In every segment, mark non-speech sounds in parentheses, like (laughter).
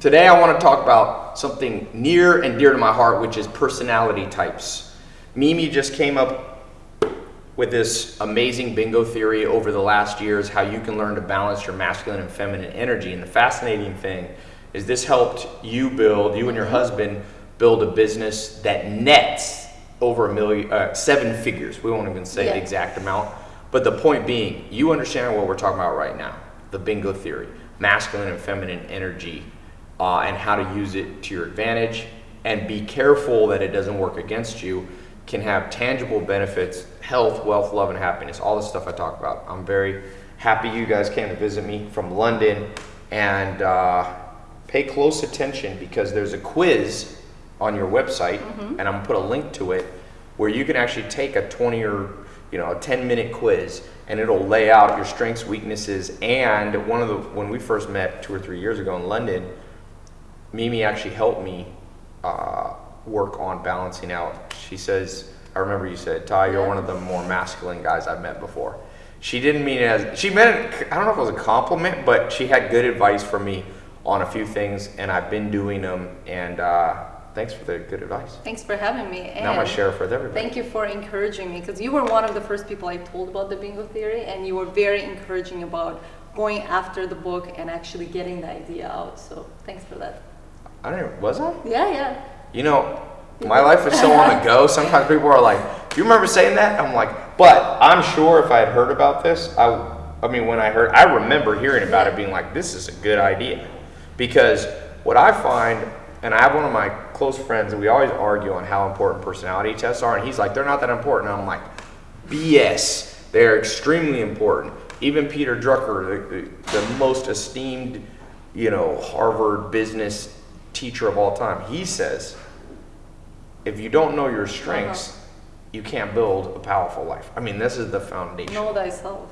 Today I want to talk about something near and dear to my heart, which is personality types. Mimi just came up with this amazing bingo theory over the last years, how you can learn to balance your masculine and feminine energy. And the fascinating thing is this helped you build, you and your husband build a business that nets over a million, uh, seven figures. We won't even say Yeah. the exact amount. But the point being, you understand what we're talking about right now, the bingo theory, masculine and feminine energy, uh, and how to use it to your advantage. And be careful that it doesn't work against you. Can have tangible benefits, health, wealth, love, and happiness. All the stuff I talk about. I'm very happy you guys came to visit me from London, and uh, pay close attention because there's a quiz on your website, and I'm gonna put a link to it where you can actually take a 20 or you know a 10 minute quiz and it'll lay out your strengths weaknesses and one of the when we first met two or three years ago in london mimi actually helped me uh, work on balancing out she says i remember you said ty you're one of the more masculine guys i've met before she didn't mean it as she meant it i don't know if it was a compliment but she had good advice for me on a few things and i've been doing them and uh, thanks for the good advice Thanks for having me. And now i'm gonna share it with everybody Thank you for encouraging me because you were one of the first people I told about the bingo theory, and you were very encouraging about going after the book and actually getting the idea out. So thanks for that. I don't even, was I? Yeah, yeah. You know, my life is so on the go. Sometimes people are like, "Do you remember saying that?" I'm like, "But I'm sure if I had heard about this, I, I mean, when I heard, I remember hearing about it, being like, this is a good idea," because what I find, and I have one of my close friends, and we always argue on how important personality tests are, and he's like, "They're not that important." And I'm like, "BS. They're extremely important." Even Peter Drucker, the, the, the most esteemed, you know, Harvard business teacher of all time, he says if you don't know your strengths, uh-huh. you can't build a powerful life. I mean, this is the foundation. Know thyself.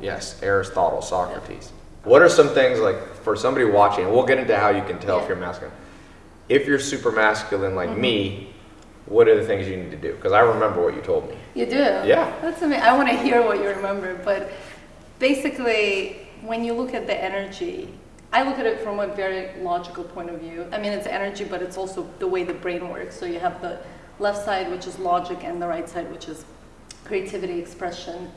Yes, Aristotle, Socrates. What are some things like for somebody watching? We'll get into how you can tell if you're masculine. If you're super masculine like mm-hmm. me, what are the things you need to do? Because I remember what you told me. You do? Yeah. That's amazing. I want to hear what you remember. But basically, when you look at the energy, I look at it from a very logical point of view. I mean, it's energy, but it's also the way the brain works. So you have the left side, which is logic, and the right side, which is creativity, expression.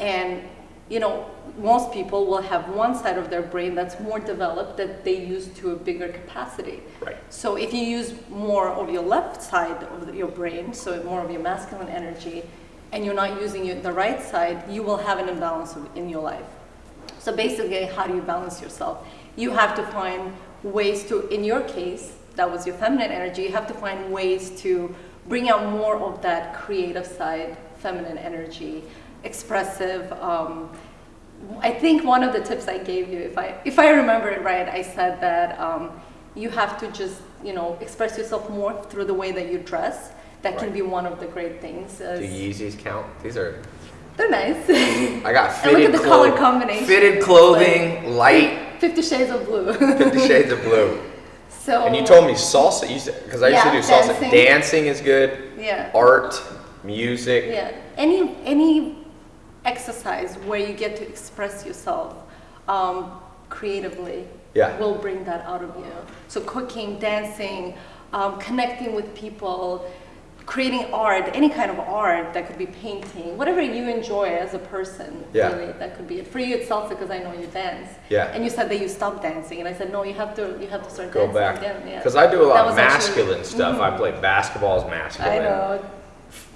And, you know, most people will have one side of their brain that's more developed that they use to a bigger capacity. Right. So if you use more of your left side of your brain, so more of your masculine energy, and you're not using the right side, you will have an imbalance in your life. So basically, how do you balance yourself? You have to find ways to, in your case, that was your feminine energy, you have to find ways to bring out more of that creative side, feminine energy, expressive. Um, I think one of the tips I gave you, if I, if I remember it right, I said that um, you have to just, you know, express yourself more through the way that you dress. That can be one of the great things. Do Yeezys count? These are. They're nice. (laughs) I got And look fitted at the color combination. Fitted clothing, light, (laughs) Fifty Shades of Blue. Fifty Shades of Blue. (laughs) so. And you told me salsa. You said because I used Yeah, to do salsa. dancing. Dancing is good. Yeah. Art, music. Yeah. Any any exercise where you get to express yourself um, creatively Yeah. will bring that out of you. So cooking, dancing, um, connecting with people, creating art, any kind of art that could be painting, whatever you enjoy as a person. Yeah. Really, that could be it. For you, it's salsa because I know you dance. Yeah. And you said that you stopped dancing, and I said no, you have to you have to start Go dancing back again. Yeah. because I do a lot That of was actually- masculine (laughs) stuff. I play basketball is masculine. I know.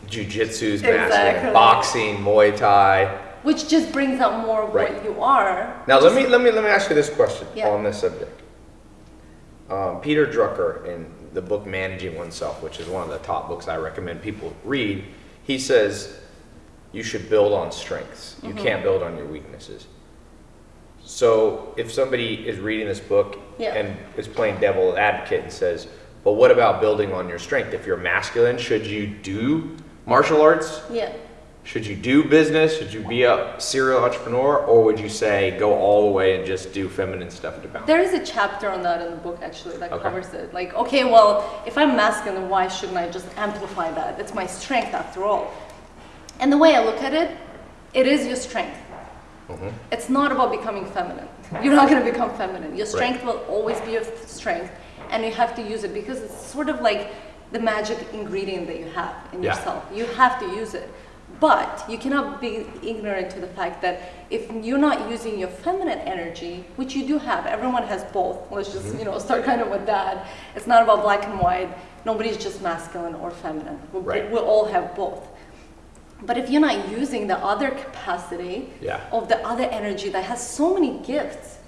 Jiu-jitsu's masculine. Exactly. Boxing, Muay Thai. Which just brings out more of Right. what you are. Now let me let me let me ask you this question Yeah. on this subject. Um, Peter Drucker in the book Managing Oneself, which is one of the top books I recommend people read, he says you should build on strengths. You Mm-hmm. can't build on your weaknesses. So if somebody is reading this book Yeah. and is playing devil advocate and says, "But what about building on your strength? If you're masculine, should you do martial arts? Yeah. Should you do business? Should you be a serial entrepreneur? Or would you say go all the way and just do feminine stuff to balance? There is a chapter on that in the book actually that Okay. covers it. Like, okay, well, if I'm masculine, why shouldn't I just amplify that? It's my strength after all. And the way I look at it, it is your strength. Mhm. It's not about becoming feminine. You're not going to become feminine. Your strength will always be your strength, and you have to use it because it's sort of like the magic ingredient that you have in Yeah. yourself. You have to use it. But you cannot be ignorant to the fact that if you're not using your feminine energy, which you do have, everyone has both. Let's just Mm-hmm. you know start kind of with that. It's not about black and white. Nobody's just masculine or feminine. We, Right. we all have both. But if you're not using the other capacity Yeah. of the other energy that has so many gifts,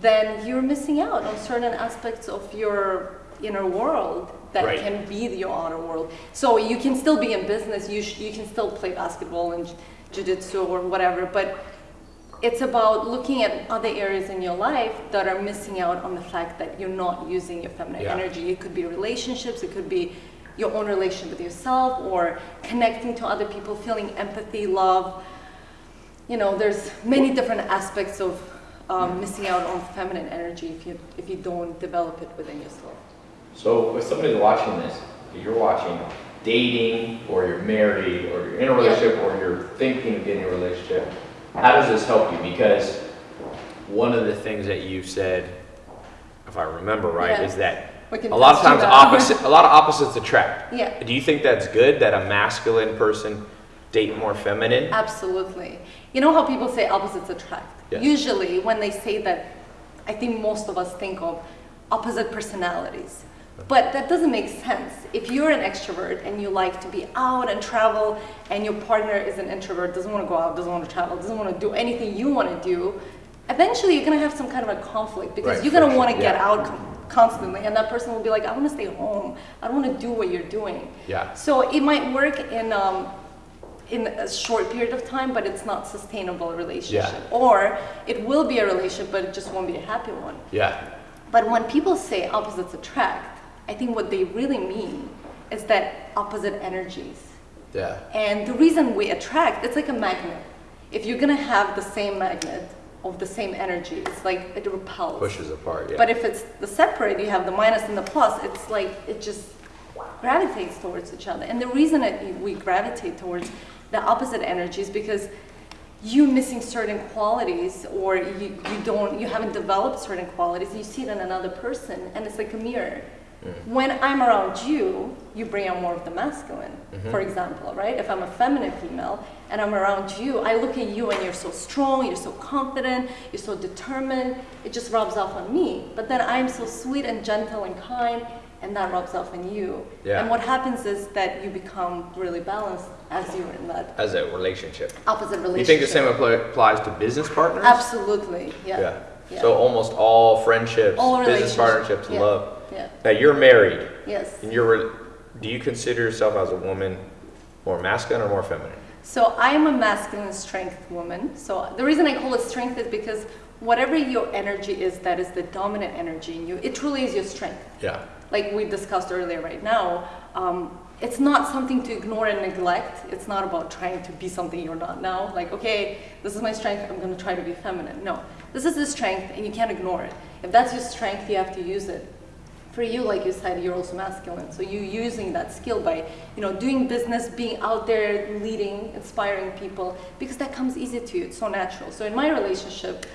then you're missing out on certain aspects of your inner world that Right. can be your outer world. So you can still be in business, you, sh- you can still play basketball and jiu-jitsu or whatever, but it's about looking at other areas in your life that are missing out on the fact that you're not using your feminine Yeah. energy. It could be relationships, it could be your own relationship with yourself or connecting to other people, feeling empathy, love. You know, there's many different aspects of um, missing out on feminine energy if you if you don't develop it within yourself. So if somebody's watching this, if you're watching, dating, or you're married, or you're in a relationship, or you're thinking of getting a relationship, how does this help you? Because one of the things that you said, if I remember right, Yeah. is that a lot of times opposite, a lot of opposites attract. Yeah. Do you think that's good that a masculine person date more feminine? Absolutely. You know how people say opposites attract? Yes. Usually, when they say that, I think most of us think of opposite personalities. But that doesn't make sense. If you're an extrovert and you like to be out and travel, and your partner is an introvert, doesn't want to go out, doesn't want to travel, doesn't want to do anything you want to do, eventually you're going to have some kind of a conflict because Right, you're going to want to get out constantly, and that person will be like, I want to stay home. I don't want to do what you're doing. Yeah. So it might work in um, in a short period of time, but it's not sustainable relationship. Yeah. Or it will be a relationship, but it just won't be a happy one. Yeah. But when people say opposites attract, I think what they really mean is that opposite energies. Yeah. And the reason we attract, it's like a magnet. If you're gonna have the same magnet of the same energy, it's like it repels. Pushes apart. Yeah. But if it's the separate, you have the minus and the plus, it's like it just gravitates towards each other. And the reason that we gravitate towards the opposite energy is because you missing certain qualities or you, you don't you haven't developed certain qualities you see it in another person and it's like a mirror Mm-hmm. when i'm around you you bring out more of the masculine mm-hmm. for example right if i'm a feminine female and i'm around you i look at you and you're so strong you're so confident you're so determined it just rubs off on me but then i'm so sweet and gentle and kind and that rubs off on you Yeah. and what happens is that you become really balanced as you're in that As a relationship. opposite relationship You think the same applies to business partners? Absolutely, yeah. Yeah. yeah. So almost all friendships, All business partnerships, yeah. love. Yeah. Now you're married, Yes. and you're. re- Do you consider yourself as a woman more masculine or more feminine? So I am a masculine strength woman. So the reason I call it strength is because whatever your energy is, that is the dominant energy in you. It truly is your strength. Yeah. Like we discussed earlier, right now, um, it's not something to ignore and neglect. It's not about trying to be something you're not now. Like, okay, this is my strength. I'm going to try to be feminine. No, this is the strength, and you can't ignore it. If that's your strength, you have to use it. For you, like you said, you're also masculine. So you using that skill by, you know, doing business, being out there, leading, inspiring people, because that comes easy to you. It's so natural. So in my relationship,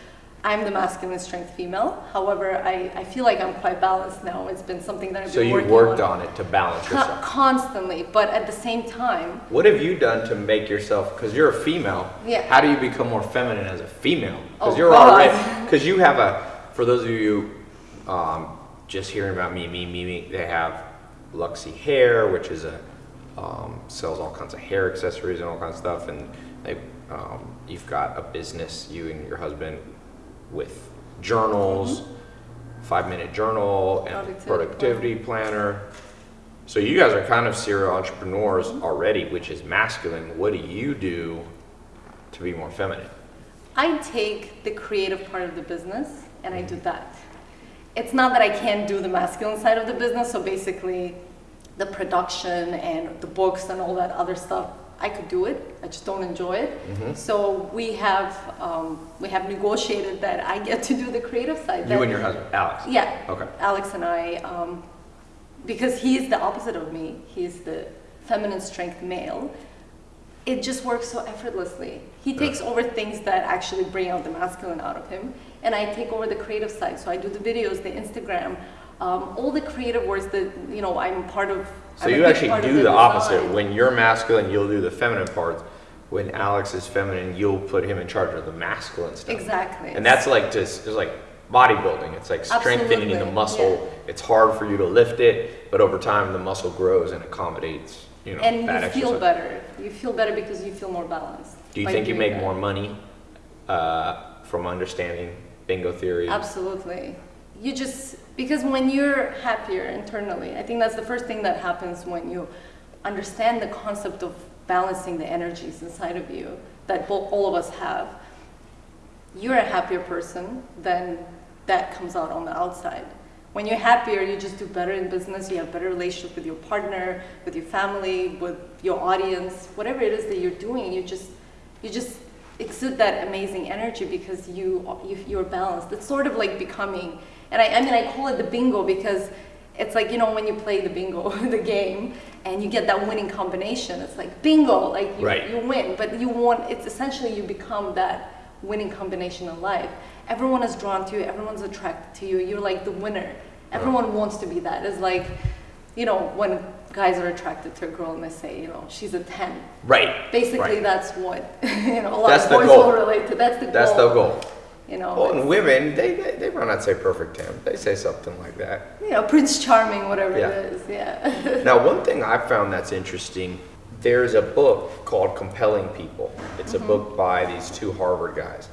I'm the masculine strength female. However, I, I feel like I'm quite balanced now. It's been something that I've been working So you worked on, on it to balance yourself. constantly. But at the same time, What have you done to make yourself? Because you're a female. Yeah. How do you become more feminine as a female? Because Oh, you're God. (laughs) already. Because you have a. For those of you um, just hearing about me, me, me, me, they have Luxy Hair, which is a um, sells all kinds of hair accessories and all kinds of stuff, and they. Um, you've got a business, you and your husband, with journals, five minute journal, and Productivity productivity planner. So you guys are kind of serial entrepreneurs already, which is masculine. What do you do to be more feminine? I take the creative part of the business and I do that. It's not that I can't do the masculine side of the business, so basically the production and the books and all that other stuff, I could do it. I just don't enjoy it. So we have um, we have negotiated that I get to do the creative side. You that- and your husband, Alex. Yeah. Okay. Alex and I, um, because he's the opposite of me. He's the feminine strength male. it just works so effortlessly. He takes over things that actually bring out the masculine out of him, and I take over the creative side. So I do the videos, the Instagram, um, all the creative works that you know I'm part of. So I'm you actually do the, design. opposite. When you're masculine, you'll do the feminine parts. When Alex is feminine, you'll put him in charge of the masculine stuff. Exactly. And that's like just it's like bodybuilding. It's like strengthening the Absolutely, muscle. It's hard for you to lift it, but over time the muscle grows and accommodates. You know, and you that feel exercise. better. You feel better because you feel more balanced. Do you think you make that. more money uh, from understanding bingo theory? Absolutely. You just because when you're happier internally, I think that's the first thing that happens when you understand the concept of balancing the energies inside of you that all of us have. You're a happier person, then that comes out on the outside. When you're happier, you just do better in business. You have better relationship with your partner, with your family, with your audience, whatever it is that you're doing. You just, you just exude that amazing energy because you, you you're balanced. It's sort of like becoming, and I, I mean, I call it the bingo because it's like you know when you play the bingo, (laughs) the game, and you get that winning combination. It's like bingo, like you, Right. you win, but you want. It's essentially you become that winning combination in life. Everyone is drawn to you. Everyone's attracted to you. You're like the winner. Everyone wants to be that. It's like, you know, when guys are attracted to a girl and they say, you know, she's a ten. right. Basically, right. that's what (laughs) you know. A lot That's of boys will relate to. That's the That's goal. That's the goal. You know, Well, and women, they, they, they might not say perfect ten. They say something like that. you know, Prince Charming, whatever Yeah. it is. Yeah. (laughs) Now, one thing I found that's interesting, there's a book called Compelling People. It's a mm-hmm. book by these two Harvard guys.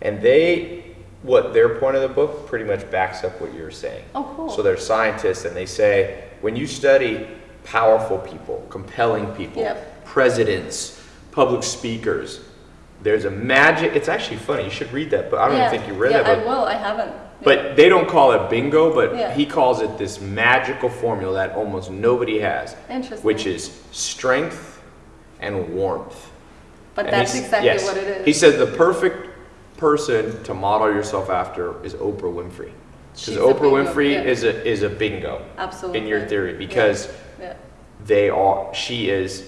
And they, what their point of the book pretty much backs up what you're saying. Oh, cool. So they're scientists and they say when you study powerful people, compelling people, Yep. presidents, public speakers, there's a magic. It's actually funny. You should read that, but I don't yeah. even think you read yeah, that book. I will. I haven't. But they don't call it bingo, but Yeah. he calls it this magical formula that almost nobody has, Interesting. which is strength and warmth. But And that's exactly yes. what it is. He said the perfect person to model yourself after is Oprah Winfrey. Because Oprah bingo, Winfrey yeah. is a is a bingo Absolutely. in your theory because Yeah. They are she is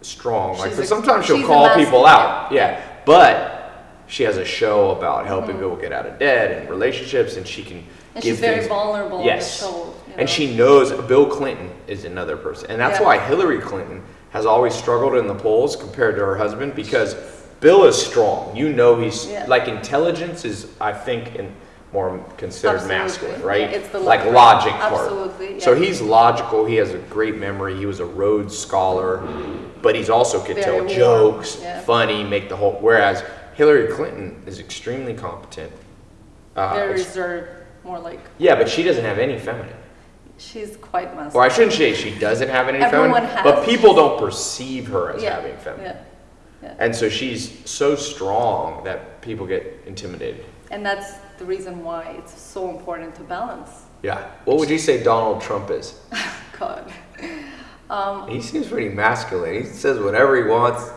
strong. Like She's a- sometimes she'll call people out. yeah. But she has a show about helping Mm-hmm. people get out of debt and relationships and she can And give she's very things- vulnerable. Yes. In the show, you And she knows Bill Clinton is another person. And that's Yeah. why Hillary Clinton has always struggled in the polls compared to her husband because Bill is strong. You know he's Yeah. like intelligence is I think in more considered Absolutely. masculine, right? Yeah, it's the like lo- logic part. Absolutely, So he's logical, he has a great memory, he was a Rhodes scholar, but he's also could Very tell warm, jokes, yeah. funny, make the whole whereas Hillary Clinton is extremely competent. Uh, very reserved, more like yeah, but she doesn't have any feminine. she's quite masculine. Or I shouldn't say she doesn't have any Everyone feminine, has. but people don't perceive her as yeah. having feminine. Yeah. Yeah. And so she's so strong that people get intimidated. And that's the reason why it's so important to balance. Yeah. What would you say Donald Trump is? (laughs) God. Um, He seems pretty masculine. He says whatever he wants.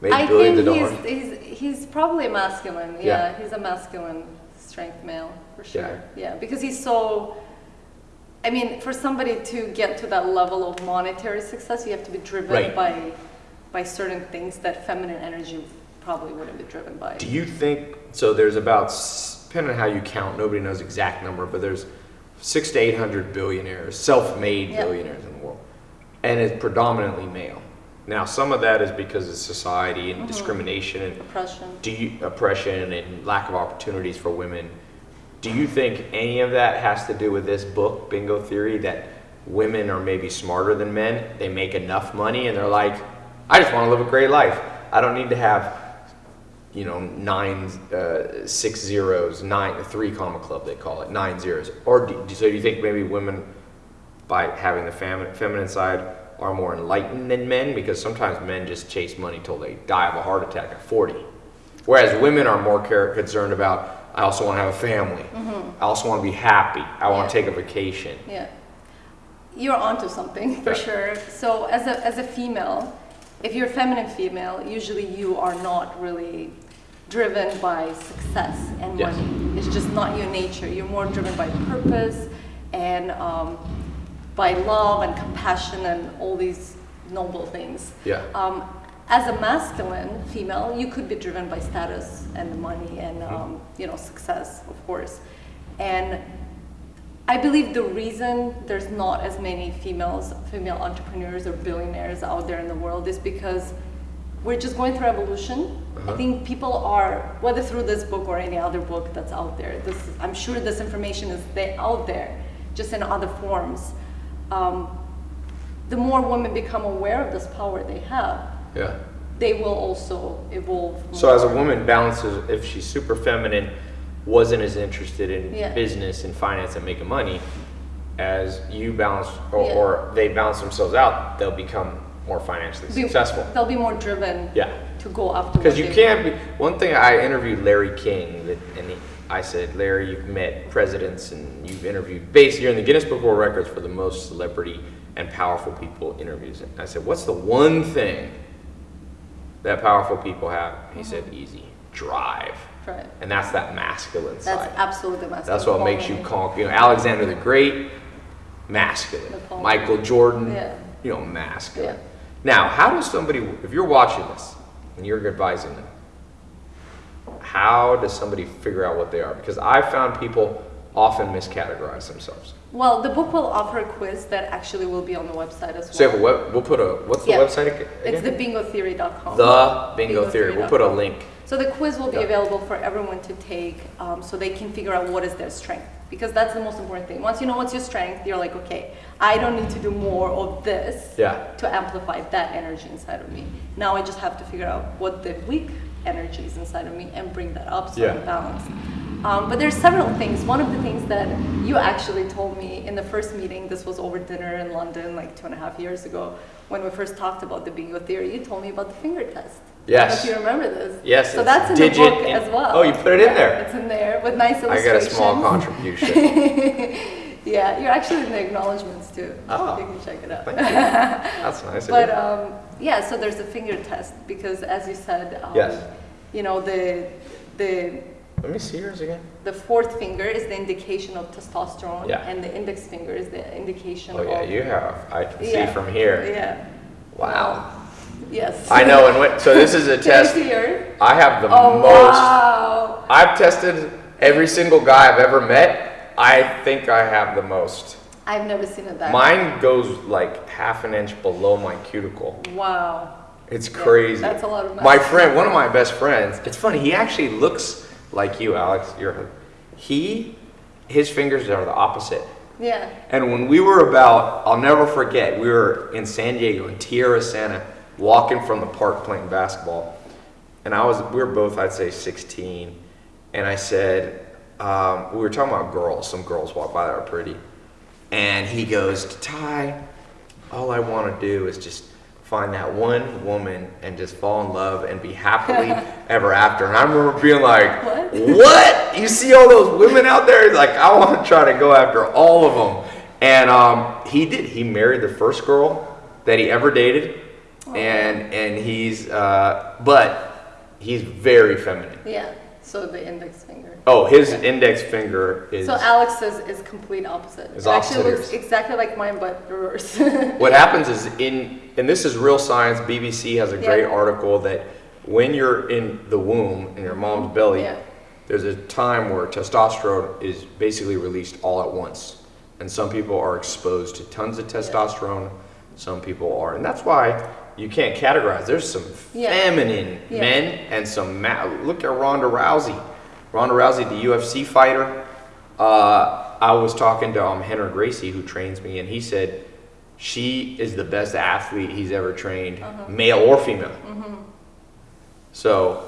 Made I billions think of he's, he's he's probably masculine. Yeah, Yeah. he's a masculine strength male for sure. Yeah. Yeah. because he's so. I mean, for somebody to get to that level of monetary success, you have to be driven Right. by by certain things that feminine energy probably wouldn't be driven by. Do you think so? There's about depending on how you count. Nobody knows exact number, but there's six to eight hundred billionaires, self-made Yeah. billionaires in the world, and it's predominantly male. Now, some of that is because of society and mm-hmm. discrimination and Oppression. do you, oppression and lack of opportunities for women. Do you think any of that has to do with this book, Bingo Theory, that women are maybe smarter than men? They make enough money and they're like, I just want to live a great life. I don't need to have, you know, nine, uh, six zeros, nine, three comma club, they call it, nine zeros. Or do, so do you think maybe women, by having the femi- feminine side, are more enlightened than men? Because sometimes men just chase money till they die of a heart attack at 40. Whereas women are more care- concerned about, I also want to have a family. I also want to be happy. I want to take a vacation. Yeah. You're onto something for Yeah. sure. So as a as a female, if you're a feminine female, usually you are not really driven by success and Yes. money. It's just not your nature. You're more driven by purpose and um, by love and compassion and all these noble things. Yeah. Um, as a masculine female, you could be driven by status and money and um, you know success, of course. And I believe the reason there's not as many females, female entrepreneurs or billionaires out there in the world is because we're just going through evolution. I think people are, whether through this book or any other book that's out there, this, I'm sure this information is there, out there, just in other forms. Um, the more women become aware of this power they have, Yeah. they will also evolve. So as a woman balances, if she's super feminine, wasn't as interested in Yeah. business and finance and making money, as you balance or, Yeah. or they balance themselves out, they'll become more financially Be- successful. They'll be more driven Yeah. to go after Because you can't be. One thing I interviewed Larry King, that, and he, I said, Larry, you've met presidents and you've interviewed. Basically, you're in the Guinness Book of World Records for the most celebrity and powerful people interviews. And I said, what's the one thing that powerful people have? He said, mm-hmm. easy, drive. Right. And that's that masculine That's side. absolutely masculine. That's what makes you conquer. You know, Alexander the Great, masculine. Napoleon. Michael Jordan, Yeah. you know, masculine. Yeah. Now, how does somebody, if you're watching this and you're advising them, how does somebody figure out what they are? Because I found people often miscategorize themselves. Well, the book will offer a quiz that actually will be on the website as well. So you have a web, we'll put a, what's the Yeah. website ag- It's again? thebingotheory.com. The Bingo Theory. We'll put a link. So the quiz will be Yeah. available for everyone to take um, so they can figure out what is their strength. Because that's the most important thing. Once you know what's your strength, you're like, okay, I don't need to do more of this Yeah. to amplify that energy inside of me. Now I just have to figure out what the weak energy is inside of me and bring that up so Yeah. I'm balanced. Um, but there's several things. One of the things that you actually told me in the first meeting, this was over dinner in London like two and a half years ago, when we first talked about the bingo theory, you told me about the finger test. Yes. if you remember this. Yes, So that's in digit the book in- as well. Oh, you put it in there. It's in there with nice illustrations. I got a small contribution. (laughs) yeah, you're actually in the acknowledgments too. Oh. You can check it out. Thank you. That's (laughs) nice But um, yeah, so there's a finger test because, as you said, um, Yes. you know the the Let me see yours again. the fourth finger is the indication of testosterone, Yeah. and the index finger is the indication of. Oh yeah, you have. I can see from here. yeah. Wow. Yes. I know, and what, so this is a (laughs) Can you test. I have the Oh most. wow! I've tested every single guy I've ever met. I think I have the most. I've never seen it that. Mine goes like half an inch below my cuticle. Wow. It's Yeah, crazy. that's a lot of My friend, one of my best friends, it's funny, he actually looks like you, Alex. You're, he, his fingers are the opposite. Yeah. And when we were about, I'll never forget, we were in San Diego, in Tierrasanta, walking from the park playing basketball. And I was, we were both, I'd say 16. And I said, um, we were talking about girls. Some girls walk by that are pretty. And he goes, Ty, all I want to do is just find that one woman and just fall in love and be happily (laughs) ever after. And I remember being like, What? what? You see all those women out there? Like, I want to try to go after all of them. And um, he did. He married the first girl that he ever dated. And, and he's, uh, but he's very feminine. Yeah. So the index finger. Oh, his index finger is. So Alex's is complete opposite. Is it actually looks exactly like mine, but reverse. (laughs) What happens is in, and this is real science. BBC has a great Yeah. article that when you're in the womb in your mom's belly, Yeah. there's a time where testosterone is basically released all at once, and some people are exposed to tons of testosterone. Some people are, and that's why you can't categorize. There's some Yeah. feminine Yeah. men and some ma- look at Ronda Rousey. Ronda Rousey, the UFC fighter. Uh, I was talking to um, Henry Gracie, who trains me, and he said she is the best athlete he's ever trained, Uh-huh. male or female. Mm-hmm. So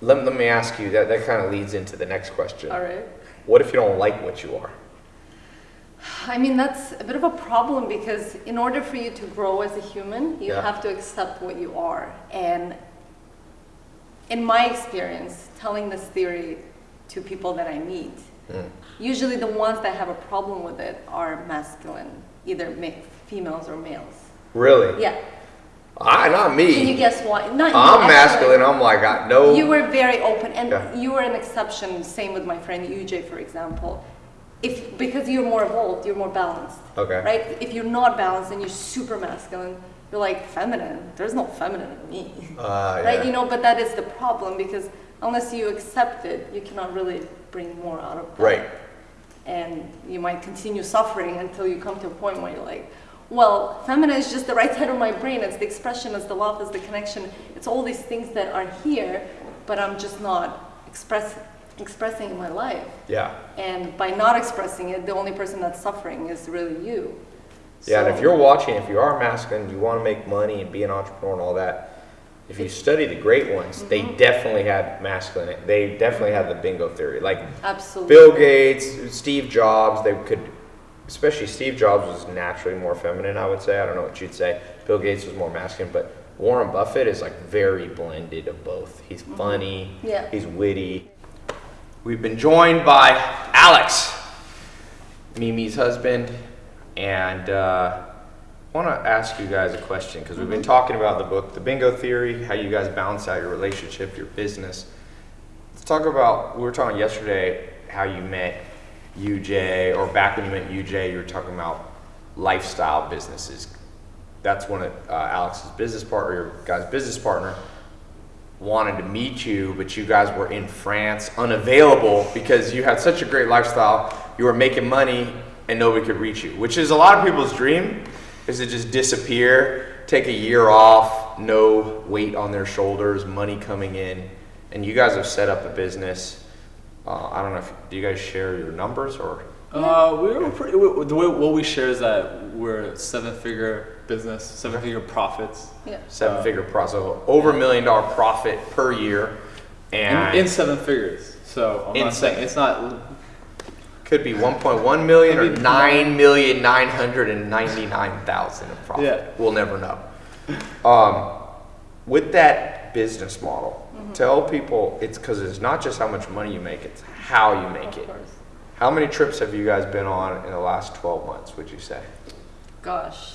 let, let me ask you that. That kind of leads into the next question. All right. What if you don't like what you are? I mean, that's a bit of a problem because in order for you to grow as a human, you Yeah. have to accept what you are. And in my experience, telling this theory to people that I meet, Mm. usually the ones that have a problem with it are masculine, either ma- females or males. Really? Yeah. I, not me. Can you guess why? Not I'm masculine. I'm like, I no. You were very open, and Yeah. you were an exception. Same with my friend UJ, for example. If because you're more evolved, you're more balanced. Okay. Right? If you're not balanced and you're super masculine, you're like feminine. There's no feminine in me. Uh, right? yeah. You know, but that is the problem because unless you accept it, you cannot really bring more out of that. Right. And you might continue suffering until you come to a point where you're like, well, feminine is just the right side of my brain. It's the expression, it's the love, it's the connection. It's all these things that are here, but I'm just not express, expressing in my life. Yeah. And by not expressing it, the only person that's suffering is really you. Yeah, and if you're watching, if you are masculine, you want to make money and be an entrepreneur and all that, if you study the great ones, they Mm-hmm. definitely had masculine. They definitely had the bingo theory. Like Absolutely. Bill Gates, Steve Jobs, they could, especially Steve Jobs was naturally more feminine, I would say. I don't know what you'd say. Bill Gates was more masculine, but Warren Buffett is like very blended of both. He's funny, Yeah. he's witty. We've been joined by Alex, Mimi's husband, and uh, I want to ask you guys a question because we've been talking about the book, The Bingo Theory, how you guys balance out your relationship, your business. Let's talk about, we were talking yesterday how you met UJ, or back when you met UJ, you were talking about lifestyle businesses. That's one of uh, Alex's business partner, your guy's business partner, wanted to meet you, but you guys were in France, unavailable because you had such a great lifestyle. You were making money and nobody could reach you, which is a lot of people's dream, is to just disappear, take a year off, no weight on their shoulders, money coming in, and you guys have set up a business. Uh, I don't know if do you guys share your numbers or Uh, we were pretty. We, the way what we share is that we're a seven-figure business, seven-figure profits. Yeah. seven figure profit, so over a million dollar profit per year, and in seven figures. So I'm In not saying it's not. Could be 1.1 million or Could be 9 million 999,000 of profit. Yeah. We'll never know. Um, with that business model, Mm-hmm. tell people it's because it's not just how much money you make, it's how you make Of it. course. How many trips have you guys been on in the last 12 months, would you say? Gosh.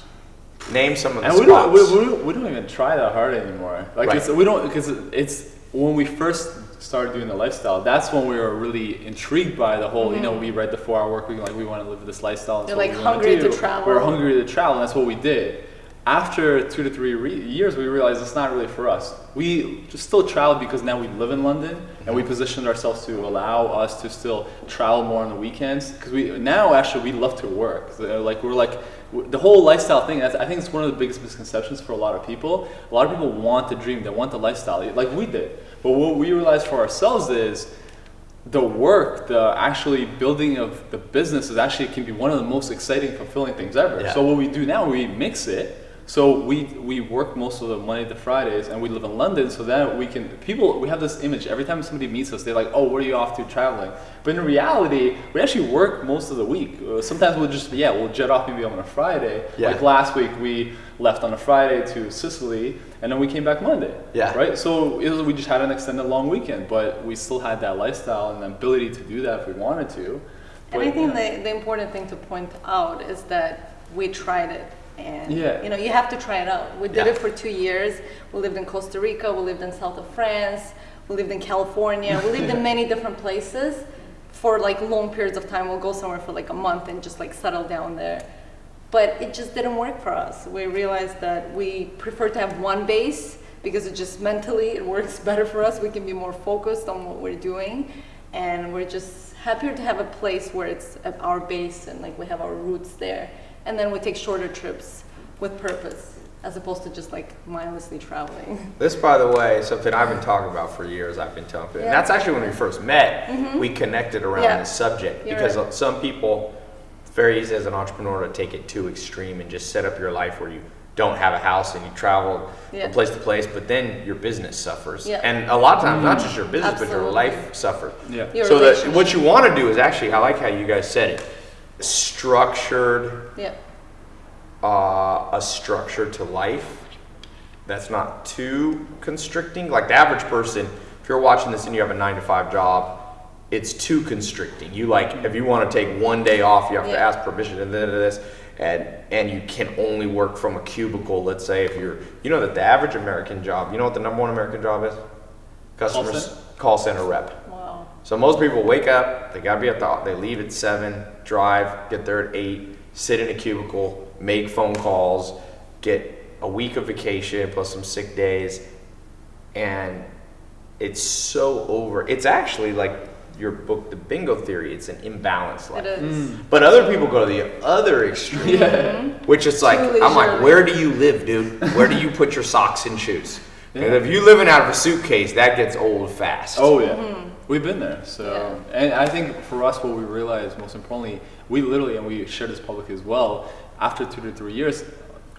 Name some of the And we don't, we, spots. we, don't- we don't even try that hard anymore. Like Right. it's, we don't because it's when we first started doing the lifestyle. That's when we were really intrigued by the whole. You know, mm-hmm. we read the four-hour work week. Like we want to live this lifestyle. that's You're, like, we hungry to travel. We We're hungry to travel. And that's what we did. After two to three re- years, we realized it's not really for us. We still travel because now we live in London, and we mm-hmm. positioned ourselves to allow us to still travel more on the weekends. Because we now actually we love to work. So, like we're like the whole lifestyle thing. I think it's one of the biggest misconceptions for a lot of people. A lot of people want the dream, they want the lifestyle, like we did. But what we realized for ourselves is the work, the actually building of the business is actually can be one of the most exciting, fulfilling things ever. Yeah. So what we do now, we mix it. So we we work most of the Monday to Fridays, and we live in London, so that we can people. We have this image every time somebody meets us, they're like, "Oh, where are you off to traveling?" But in reality, we actually work most of the week. Uh, sometimes we'll just yeah, we'll jet off maybe on a Friday. Yeah. Like last week, we left on a Friday to Sicily, and then we came back Monday. Yeah. Right. So it was, we just had an extended long weekend, but we still had that lifestyle and the ability to do that if we wanted to. And I think yeah. the, the important thing to point out is that we tried it. And Yeah. you know, you have to try it out. We did Yeah. it for two years. We lived in Costa Rica, we lived in south of France, we lived in California, we lived in (laughs) many different places for like long periods of time. We'll go somewhere for like a month and just like settle down there. But it just didn't work for us. We realized that we prefer to have one base because it just mentally it works (laughs) better for us. We can be more focused on what we're doing, and we're just happier to have a place where it's at our base and like we have our roots there. And then we take shorter trips with purpose as opposed to just like mindlessly traveling. (laughs) This, by the way, is something I've been talking about for years. I've been telling people, and that's actually when we first met. Mm-hmm. We connected around Yeah. this subject You're because right. some people, it's very easy as an entrepreneur to take it too extreme and just set up your life where you don't have a house and you travel Yeah. from place to place, but then your business suffers. Yeah. And a lot of times, not just your business, but your life suffers. Yeah. Your so that what you want to do is actually, I like how you guys said it, structured Yeah. uh, a structure to life that's not too constricting. Like the average person, if you're watching this and you have a nine to five job, it's too constricting. You like if you want to take one day off, you have to ask permission and then this, and and you can only work from a cubicle. Let's say if you're, you know that the average American job, you know what the number one American job is? Customers center? call center rep. Wow. So most people wake up, they gotta be at the, they leave at seven, drive, get there at eight, sit in a cubicle, make phone calls, get a week of vacation plus some sick days, and it's so over. It's actually like your book, The Bingo Theory. It's an imbalance life. It is. Mm. But other people go to the other extreme, yeah. which is like, Too I'm like, where do you live, dude? Where do you put your socks and shoes? Because if you're living out of a suitcase, that gets old fast. Oh yeah, Mm-hmm. we've been there. So, and I think for us, what we realized most importantly, we literally, and we share this publicly as well. After two to three years,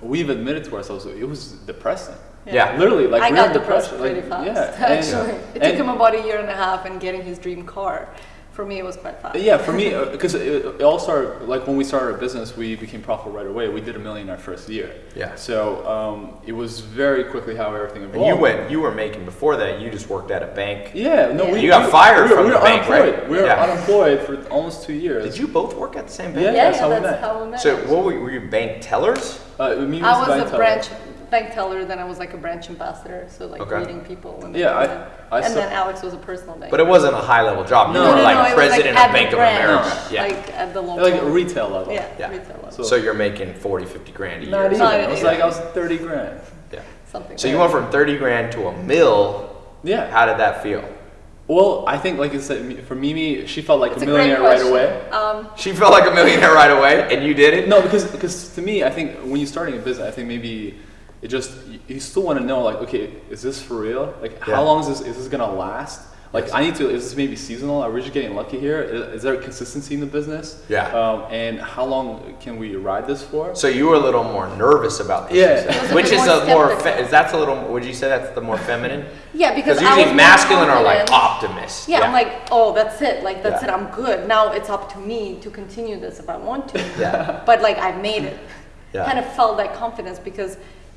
we've admitted to ourselves it was depressing. Yeah. Literally, like I we got were depressed depressed, pretty like, fast, Yeah, and- actually. It and- took him about a year and a half and getting his dream car. For me, it was quite fast. Yeah, for me, (laughs) because it, it all started like when we started our business, we became profitable right away. We did a million our first year. Yeah. So um, it was very quickly how everything evolved. And you went, you were making before that. You just worked at a bank. Yeah, no, we You got we- fired we were, from we the were bank, right? unemployed. We were Yeah. unemployed for almost two years. Did you both work at the same bank? Yeah, Yeah, that's yeah, how we that's met. how we met. So what were you, were you bank tellers? Uh, me I was was bank a teller. branch bank teller, then I was like a branch ambassador, so like Okay. meeting people. When they Yeah, I- in. I and saw- then Alex was a personal bank. But it wasn't a high level job. You No, were no, like it was, president at of the Bank of branch, America. Yeah. Like at the local. Like retail level. Yeah, Yeah. retail level. So- so, you're making 40, 50 grand a year. Not even. Not It was like I was thirty grand. Yeah. Something. So you went from 30 grand to a mill. Yeah. How did that feel? Well, I think like I said, for Mimi, she felt like It's a a millionaire right away. Um, She felt like a millionaire right away, and you did it. No, because because to me, I think when you're starting a business, I think maybe it just you, you still want to know like, okay, is this for real? Like, Yeah. how long is this is this gonna last? Like, Yes. I need to. Is this maybe seasonal? Are we just getting lucky here? Is, is there consistency in the business? Yeah. Um, and how long can we ride this for? So you were a little more nervous about this, Yeah. you said. It was a which is a more. Fe- is that's a little? Would you say that's the more feminine? yeah, because Because I was usually masculine are like confident. optimists. Yeah, I'm like, oh, that's it. Like, that's Yeah. it. I'm good. Now it's up to me to continue this if I want to. Yeah. But like, I've made it. Yeah. Kind of felt that confidence because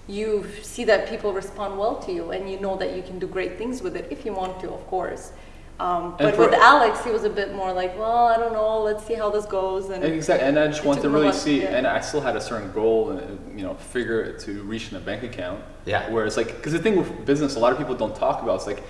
you see that people respond well to you, and you know that you can do great things with it if you want to, of course. Um, but with Alex, he was a bit more like, well, I don't know. Let's see how this goes. And Exactly, and I just It want to really see, yeah. and I still had a certain goal, and uh, you know, figure to reach in a bank account. Yeah. Where it's like, because the thing with business, a lot of people don't talk about. It's like,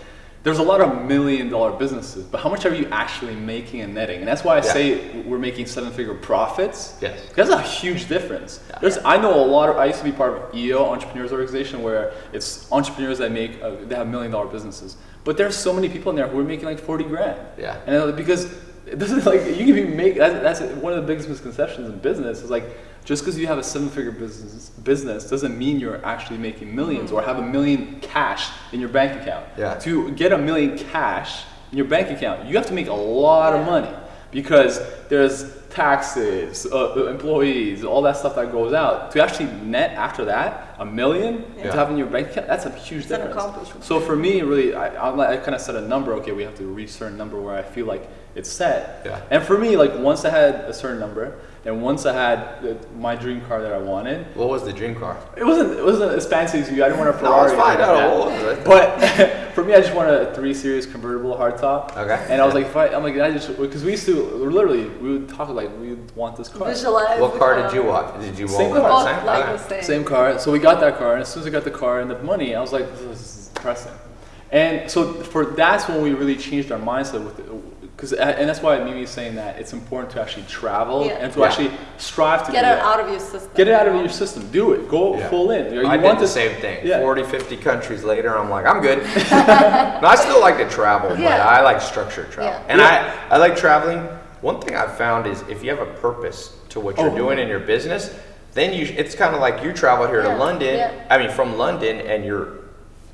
there's a lot of million dollar businesses, but how much are you actually making and netting? And that's why I Yeah. say we're making seven figure profits. Yes. That's a huge difference. There's, I know a lot of, I used to be part of EO, Entrepreneurs Organization, where it's entrepreneurs that make, uh, they have million dollar businesses. But there's so many people in there who are making like 40 grand. Yeah. And uh, because it doesn't (laughs) like, you can be make, that's, that's one of the biggest misconceptions in business is like, just because you have a seven figure business, business doesn't mean you're actually making 1000000s or mm-hmm. have a million cash in your bank account. Yeah. To get a million cash in your bank account, you have to make a lot of money because there's taxes, uh, employees, all that stuff that goes out. To actually net after that a million Yeah. to have in your bank account, that's a huge It's an difference. accomplishment. So for me, really, I, I'm I kind of set a number. Okay, we have to reach a certain number where I feel like it's set. Yeah. And for me, like once I had a certain number, and once I had the, my dream car that I wanted, What was the dream car? it wasn't it wasn't as fancy as you. I didn't want a No, Ferrari. it's fine. or No, like was it? that. But (laughs) for me, I just wanted a three series convertible hardtop. Okay. And I was like, if I, I'm like, I just because we used to literally we would talk like we would want this car. visualize. What car did you want? Did you Same want car. the same? like Okay. the same. Same car. So we got that car, and as soon as I got the car and the money, I was like, this is depressing. And so for that's when we really changed our mindset with because uh, and that's why Mimi is saying that it's important to actually travel Yeah. and to Yeah. actually strive to Get do it that. out of your system. Get it out of your system. Do it. Go Yeah. full in. You I want did the this- same thing. Yeah. 40, 50 countries later, I'm like, I'm good. (laughs) no, I still like to travel, but I like structured travel. Yeah. And Yeah. I, I like traveling. One thing I've found is if you have a purpose to what you're Oh. doing in your business, then you it's kind of like you travel here Yeah, to London. yeah. I mean, from London, and you're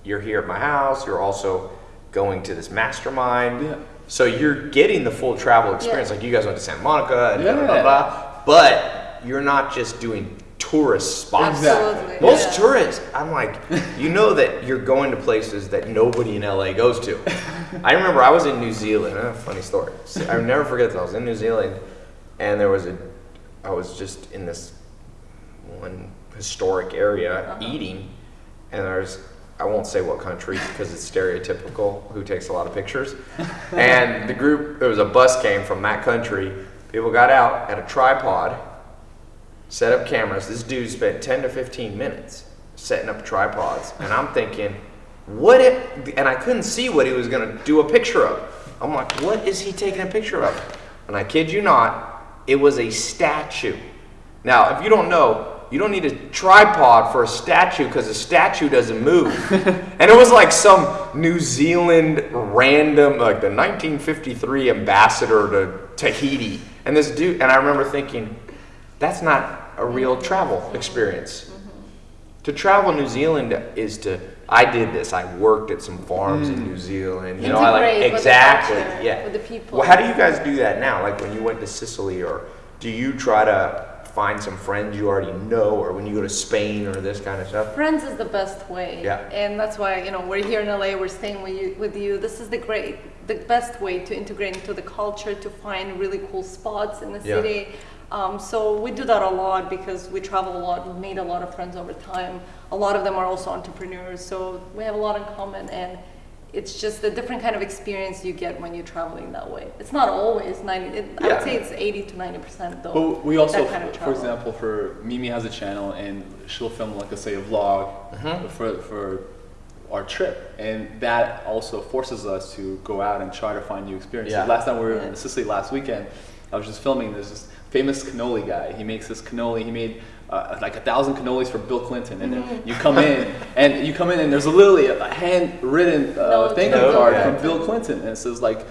you're here at my house. You're also going to this mastermind. Yeah. So you're getting the full travel experience. Like you guys went to Santa Monica and blah, blah, blah, Yeah. blah. But you're not just doing tourist spots. Exactly. Absolutely. Most yeah. tourists, I'm like, you know that you're going to places that nobody in LA goes to. I remember I was in New Zealand. Uh, funny story. I will never forget this. I was in New Zealand, and there was a, I was just in this one historic area eating, and there's, I won't say what country because it's stereotypical. Who takes a lot of pictures? and the group, there was a bus came from that country. People got out at a tripod set up cameras. This dude spent 10 to 15 minutes setting up tripods. And I'm thinking, what if, and I couldn't see what he was going to do a picture of. I'm like, what is he taking a picture of? And I kid you not, it was a statue. Now, if you don't know, you don't need a tripod for a statue because a statue doesn't move. (laughs) and it was like some New Zealand random, like the 1953 ambassador to Tahiti. And this dude, and I remember thinking, that's not a real travel experience. Mm-hmm. To travel New Zealand is to. I did this. I worked at some farms in mm. New Zealand. You know, I like Integrate with the exactly. culture, yeah. with the people. Well, how do you guys do that now? Like when you went to Sicily, or do you try to find some friends you already know, or when you go to Spain or this kind of stuff? Friends is the best way. Yeah. And that's why, you know, we're here in LA, we're staying with you, with you. This is the great, the best way to integrate into the culture, to find really cool spots in the Yeah. city. Um, so we do that a lot because we travel a lot. We've made a lot of friends over time. A lot of them are also entrepreneurs, so we have a lot in common. And it's just a different kind of experience you get when you're traveling that way. It's not always 90. It, I would say it's 80 to 90 percent though. But we also, that kind of for example, for Mimi has a channel and she'll film like, let's say, a vlog Mm-hmm. for for our trip, and that also forces us to go out and try to find new experiences. Yeah. Last time we were Yeah. in Sicily last weekend, I was just filming. There's this famous cannoli guy. He makes this cannoli. He made uh, like a thousand cannolis for Bill Clinton, and Mm-hmm. then you come in and you come in and there's literally a handwritten uh, thank you card yeah. from Bill Clinton, and it says like.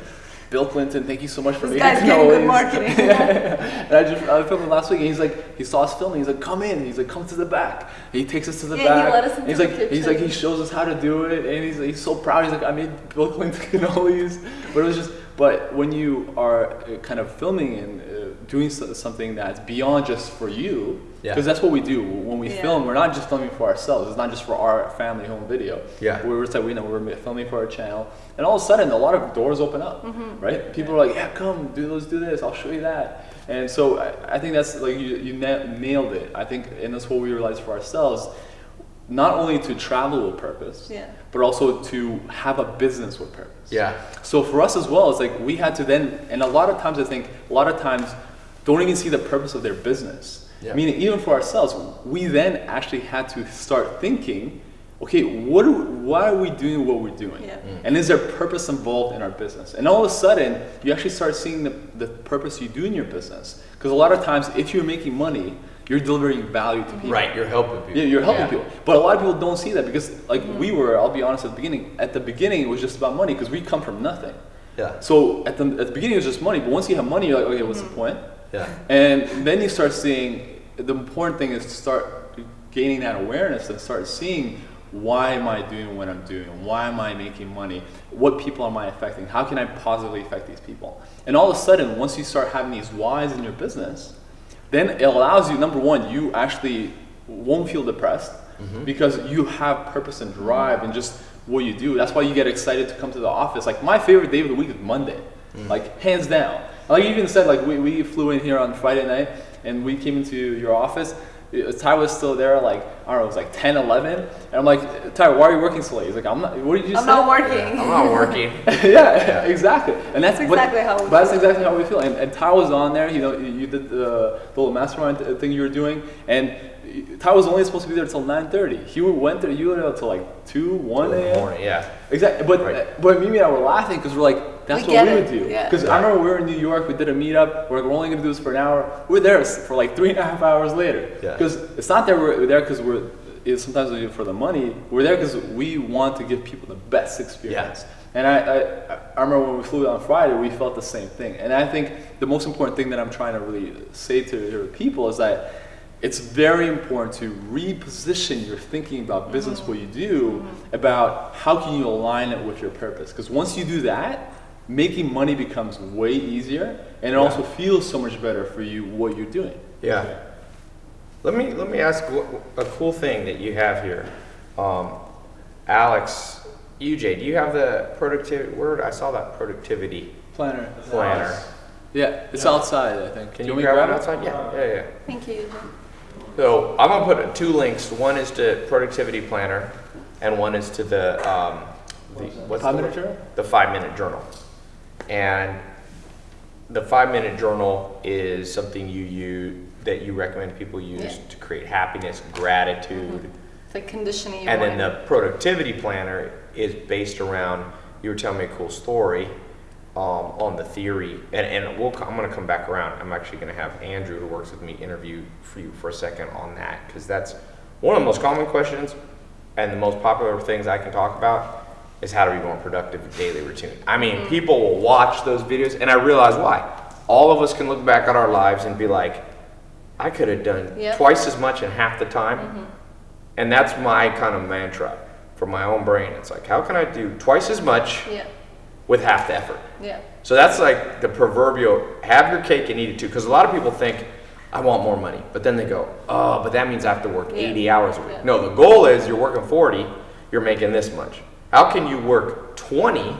Bill Clinton, thank you so much for This making guy's getting good marketing. (laughs) and I just I filmed him last week, and he's like, he saw us filming. He's like, come in. He's like, come to the back. And he takes us to the Yeah, he back. let us into he's the like, he's like, he shows us how to do it, and he's he's so proud. He's like, I made Bill Clinton (laughs) cannolis. But it was just, but when you are uh, kind of filming and uh, doing something that's beyond just for you, Yeah. because that's what we do when we Yeah. film. We're not just filming for ourselves. It's not just for our family home video. Yeah. We're just like, we know we're filming for our channel, and all of a sudden, a lot of doors open up, Mm-hmm. right? People are like, yeah, come, do let's do this. I'll show you that. And so I, I think that's like you, you na- nailed it. I think, and that's what we realized for ourselves, not only to travel with purpose, Yeah. but also to have a business with purpose. Yeah. So for us as well, it's like we had to then, and a lot of times I think, a lot of times don't even see the purpose of their business. Yeah. Meaning, even for ourselves, we then actually had to start thinking, okay, what do, why are we doing what we're doing? Yeah. Mm. And is there purpose involved in our business? And all of a sudden, you actually start seeing the, the purpose you do in your business. Because a lot of times, if you're making money, you're delivering value to people. Right. You're helping people. Yeah, you're helping Yeah. people. But a lot of people don't see that because, like Mm-hmm. we were, I'll be honest, at the beginning, at the beginning, it was just about money because we come from nothing. Yeah. So at the, at the beginning, it was just money. But once you have money, you're like, okay, what's the point? Yeah. And then you start seeing the important thing is to start gaining that awareness and start seeing why am I doing what I'm doing? Why am I making money? What people am I affecting? How can I positively affect these people? And all of a sudden, once you start having these whys in your business, then it allows you, number one, you actually won't feel depressed mm-hmm. because you have purpose and drive and just what you do. That's why you get excited to come to the office. Like my favorite day of the week is Monday, mm. like hands down. Like you even said, like we, we flew in here on Friday night and we came into your office. Uh, Ty was still there, like I don't know, it was like 10, 11, and I'm like, Ty, why are you working so late? He's like, I'm not. What did you I'm say? not working. I'm not working. (laughs) yeah, exactly. And that's, That's but- exactly how we but that's feel. exactly how we feel. And, and Ty was on there. You know, you you did the, the little mastermind thing you were doing, and Ty was only supposed to be there till 9:30. He went there. You were there till like two, one a.m. morning. Yeah. Exactly. But Right. but Mimi and I were laughing because we're like, that's We what we it, would do. yeah. Because I remember we were in New York. We did a meetup. We're like, we're only gonna do this for an hour. We're there for like three and a half hours later. Yeah. Because it's not that we're there because we're. It's sometimes we do it for the money. We're there because we want to give people the best experience. And I, I, I remember when we flew on Friday, we felt the same thing. And I think the most important thing that I'm trying to really say to your people is that it's very important to reposition your thinking about business, mm-hmm. what you do, about how can you align it with your purpose. Because once you do that, making money becomes way easier, and it also feels so much better for you what you're doing. Yeah. Let me let me ask a cool thing that you have here, um, Alex, UJ. Do you have the productivity word? I saw that productivity Planner. planner. Yeah, it's outside. I think. Can Do you, want me to grab it it? outside? Yeah, yeah, yeah. Thank you. Eugene. So I'm gonna put two links. One is to productivity planner, and one is to the um, the what's the Five-minute word? journal? The five minute journal. And the five minute journal is something you use that you recommend people use Yeah. to create happiness, gratitude, It's like conditioning and then the productivity planner is based around you were telling me a cool story um, on the theory, and, and we'll, I'm going to come back around. I'm actually going to have Andrew, who works with me, interview for you for a second on that because that's one of the most common questions and the most popular things I can talk about is how to be more productive daily routine. I mean, people will watch those videos, and I realize why. All of us can look back at our lives and be like, I could have done Yep. twice as much in half the time. Mm-hmm. And that's my kind of mantra for my own brain. It's like, how can I do twice as much with half the effort? yeah, So that's like the proverbial have your cake and eat it too. Because a lot of people think, I want more money. But then they go, oh, but that means I have to work Yeah. 80 hours a week. Yeah. No, the goal is you're working 40, you're making this much. How can you work 20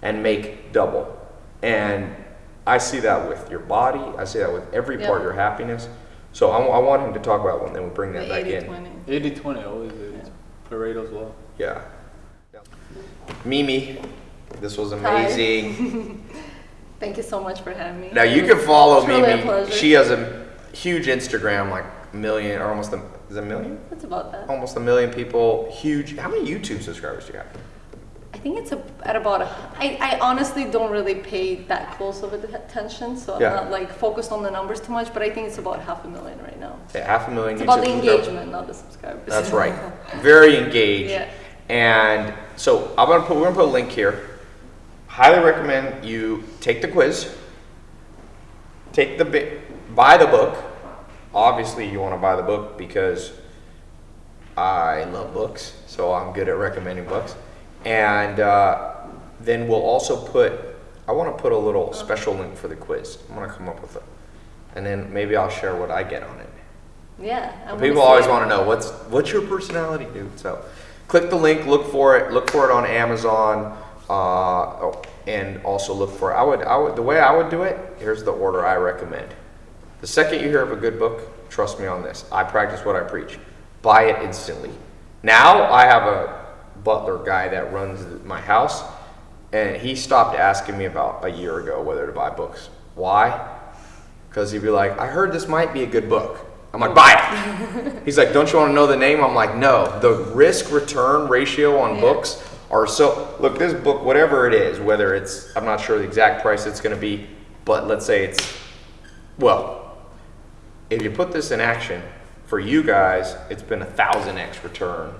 and make double? And I see that with your body, I see that with every part of your happiness. So I, I want him to talk about one, then we'll bring that the back 80 in. 20. 80 20, always 80. Pareto as well. Yeah. Mimi, this was amazing. (laughs) (laughs) Thank you so much for having me. Now you can follow Truly Mimi. pleasure. She has a huge Instagram, like a million or almost a, is it a million? It's about that. Almost a million people. Huge. How many YouTube subscribers do you have? I think it's a, at about. A, I, I honestly don't really pay that close of attention, so I'm Yeah. not like focused on the numbers too much. But I think it's about half a million right now. Yeah, half a million. It's about the subscribers. engagement, not the subscribers. That's right. (laughs) Very engaged. Yeah. And so I'm gonna put we're gonna put a link here. Highly recommend you take the quiz. Take the bi- buy the book. Obviously, you want to buy the book because I love books, so I'm good at recommending books. And uh, then we'll also put. I want to put a little special link for the quiz. I'm gonna come up with it, and then maybe I'll share what I get on it. Yeah. People always want to know what's what's your personality, dude. So, click the link, look for it, look for it on Amazon, uh, oh, and also look for. I would, I would, the way I would do it. Here's the order I recommend. The second you hear of a good book, trust me on this. I practice what I preach. Buy it instantly. Now I have a butler guy that runs my house, and he stopped asking me about a year ago whether to buy books. Why? Because he'd be like, I heard this might be a good book. I'm like, buy it. (laughs) He's like, don't you want to know the name? I'm like, no. The risk return ratio on Yeah. books are so. Look, this book, whatever it is, whether it's, I'm not sure the exact price it's going to be, but let's say it's, well, if you put this in action, for you guys, it's been a thousand X return.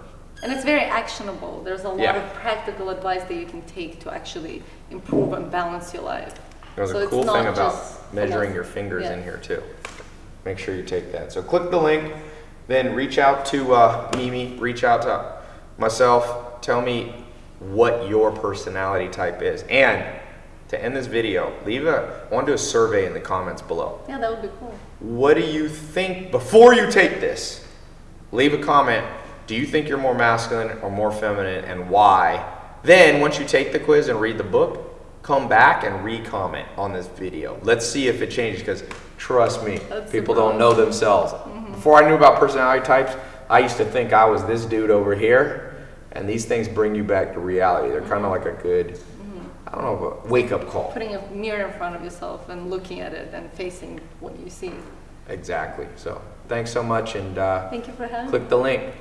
And it's very actionable. There's a lot Yeah. of practical advice that you can take to actually improve and balance your life. There's So a cool thing about measuring your fingers yeah. in here too. Make sure you take that. So click the link, then reach out to uh, Mimi, reach out to myself. Tell me what your personality type is, and to end this video, leave a. I want to do a survey in the comments below. Yeah, that would be cool. What do you think before you take this? Leave a comment. Do you think you're more masculine or more feminine and why? Then, once you take the quiz and read the book, come back and re-comment on this video. Let's see if it changes because trust me, That's people don't know themselves. Before I knew about personality types, I used to think I was this dude over here, and these things bring you back to reality. They're kind of like a good, I don't know, a wake-up call. Putting a mirror in front of yourself and looking at it and facing what you see. Exactly. So, thanks so much, and uh, Thank you for having click the link.